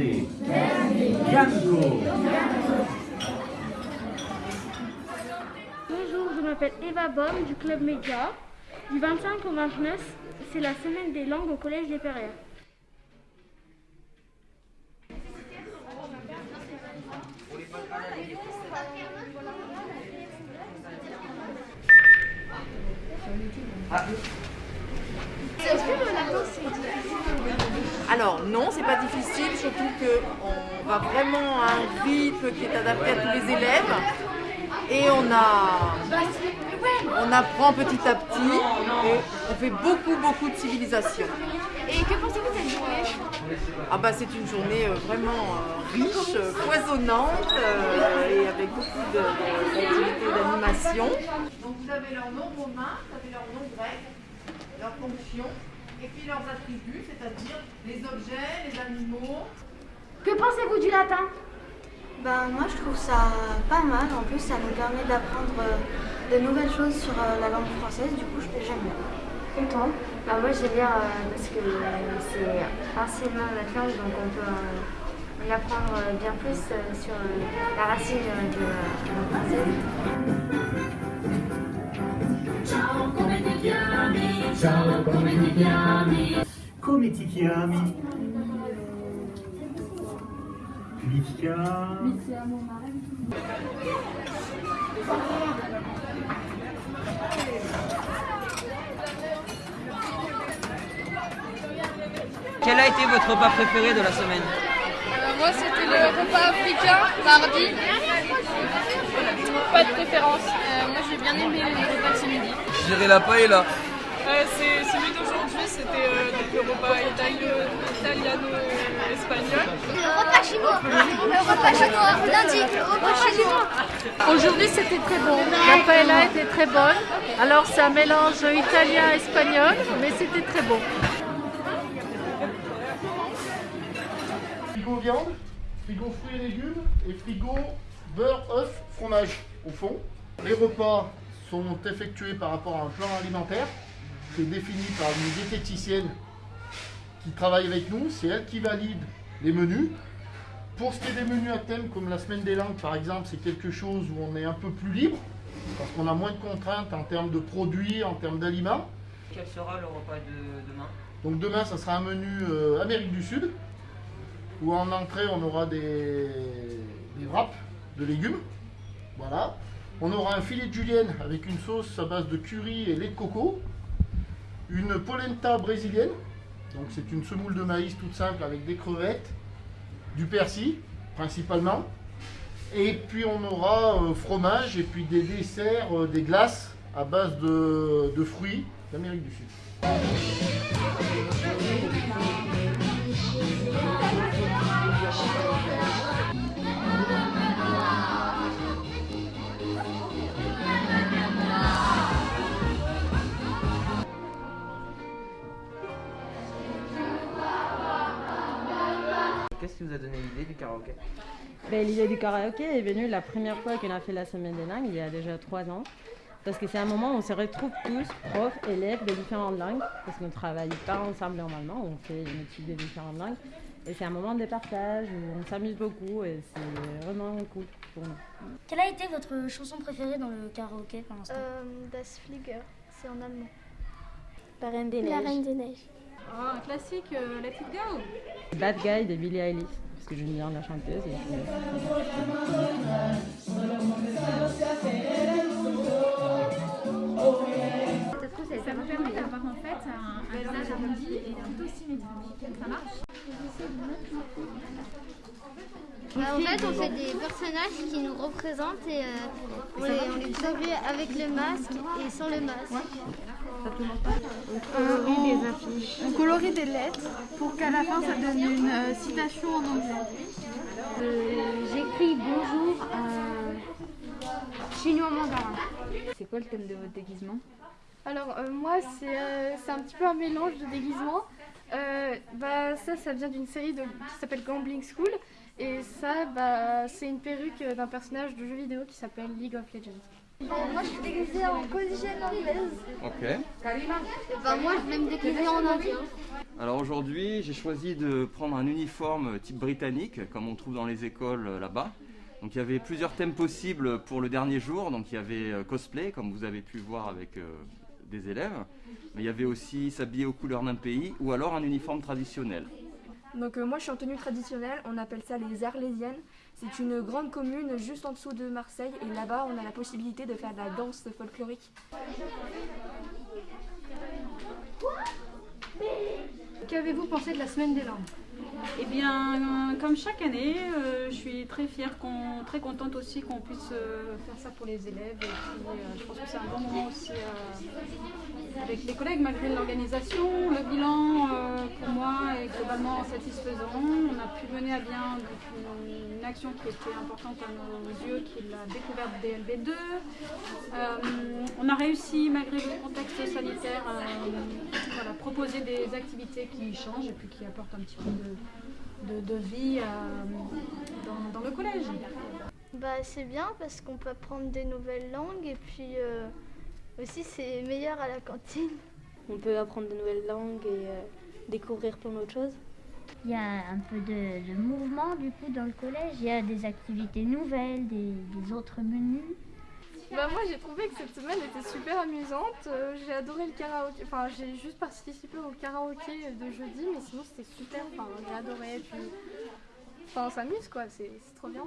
Grande, Bonjour, je m'appelle Eva Baum du Club Média. Du 25 au 29, c'est la semaine des langues au Collège des Perrières. Alors non, c'est pas difficile, surtout qu'on va vraiment à un rythme qui est adapté à tous les élèves. Et on, a, on apprend petit à petit et on fait beaucoup beaucoup de civilisation. Et que pensez-vous de cette journée? Ah bah c'est une journée euh, vraiment euh, riche, euh, foisonnante euh, et avec beaucoup d'activités et d'animation. Donc vous avez leur nom romain, vous avez leur nom grec, leurs fonctions et puis leurs attributs, c'est-à-dire les objets, les animaux. Que pensez-vous du latin? Ben, moi, je trouve ça pas mal. En plus, ça nous permet d'apprendre euh, de nouvelles choses sur euh, la langue française. Du coup, je- j'aime bien. Et toi Bah, moi j'aime bien euh, parce que euh, c'est partiellement notre langue donc on peut euh, en apprendre bien plus sur la racine de la de la française. Chiami? Come ti chiami? Mi chiamo... Quel a été votre repas préféré de la semaine? Euh, Moi, c'était le repas africain, mardi. Pas de préférence. Euh, moi, j'ai bien aimé les repas de ce midi. Je dirais la paella. Euh, c'est celui d'aujourd'hui, c'était euh, le repas italiano-espagnol. Le repas chinois. Le repas chinois. Lundi, le repas chinois. Aujourd'hui, c'était très bon. La paella était très bonne. Alors, c'est un mélange italien-espagnol, mais c'était très bon. Frigo viande, frigo fruits et légumes et frigo beurre, œuf, fromage au fond. Les repas sont effectués par rapport à un plan alimentaire qui est défini par une diététicienne qui travaille avec nous. C'est elle qui valide les menus. Pour ce qui est des menus à thème, comme la semaine des langues par exemple, c'est quelque chose où on est un peu plus libre parce qu'on a moins de contraintes en termes de produits, en termes d'aliments. Quel sera le repas de demain? Donc demain, ça sera un menu euh, Amérique du Sud, où en entrée, on aura des, des wraps de légumes. Voilà. On aura un filet de julienne avec une sauce à base de curry et lait de coco. Une polenta brésilienne. Donc c'est une semoule de maïs toute simple avec des crevettes, du persil principalement. Et puis on aura euh, fromage et puis des desserts, euh, des glaces à base de, de fruits d'Amérique du Sud. Qui vous a donné l'idée du karaoké Ben, L'idée du karaoké est venue la première fois qu'on a fait la semaine des langues, il y a déjà trois ans. Parce que c'est un moment où on se retrouve tous, profs, élèves de différentes langues, parce qu'on ne travaille pas ensemble normalement, on fait une étude de différentes langues. Et c'est un moment de partage où on s'amuse beaucoup et c'est vraiment cool pour nous. Quelle a été votre chanson préférée dans le karaoké pour l'instant das Flieger, c'est en allemand. La Reine des La Neiges. Reine des Neiges. Ah, un classique, Let It Go. Bad Guy de Billie Eilish, parce que j'aime bien la chanteuse. et Ça nous permet d'avoir en fait un, un visage arrondi et plutôt symétrique. Ça marche Bah, en fait, on fait des personnages qui nous représentent et euh, on, les, on les avec le masque et sans le masque. Des lettres pour qu'à la fin ça donne une euh, citation en anglais. J'écris bonjour chinois mandarin. C'est quoi le thème de votre déguisement? Alors euh, moi c'est euh, c'est un petit peu un mélange de déguisements. Euh, bah, ça, ça vient d'une série de- qui s'appelle Gambling School. Et ça, bah, c'est une perruque d'un personnage de jeu vidéo qui s'appelle League of Legends. Moi, je suis déguisée en collégienne anglaise. Ok. Ben, moi, je vais me déguiser en indien. Alors aujourd'hui, j'ai choisi de prendre un uniforme type britannique, comme on trouve dans les écoles euh, là-bas. Donc il y avait plusieurs thèmes possibles pour le dernier jour. Donc il y avait euh, cosplay, comme vous avez pu voir avec euh, des élèves. Mais il y avait aussi s'habiller aux couleurs d'un pays ou alors un uniforme traditionnel. Donc euh, moi je suis en tenue traditionnelle, on appelle ça les Arlésiennes. C'est une grande commune juste en dessous de Marseille et là-bas on a la possibilité de faire de la danse folklorique. Qu'avez-vous pensé de la semaine des langues Eh bien, euh, comme chaque année, euh, je suis très fière, qu'on- très contente aussi qu'on puisse euh, faire ça pour les élèves. Et puis, euh, je pense que c'est un bon moment aussi euh, avec les collègues, malgré l'organisation. Le bilan, euh, pour moi, globalement satisfaisant. On a pu mener à bien donc, une, une action qui était importante à nos yeux, qui est la découverte des LB2. Euh, on a réussi, malgré le contexte sanitaire, à voilà, proposer des activités qui changent et puis qui apportent un petit peu de, de- de vie euh, dans, dans le collège. Bah, c'est bien parce qu'on peut apprendre des nouvelles langues et puis euh, aussi c'est meilleur à la cantine. On peut apprendre de nouvelles langues et euh, découvrir plein d'autres choses. Il y a un peu de, de mouvement du coup dans le collège. Il y a des activités nouvelles, des, des autres menus. Bah, moi j'ai trouvé que cette semaine était super amusante. Euh, j'ai adoré le karaoké. Enfin j'ai juste participé au karaoké de jeudi mais sinon c'était super. Enfin j'ai adoré. Puis... Enfin on s'amuse quoi, c'est c'est trop bien.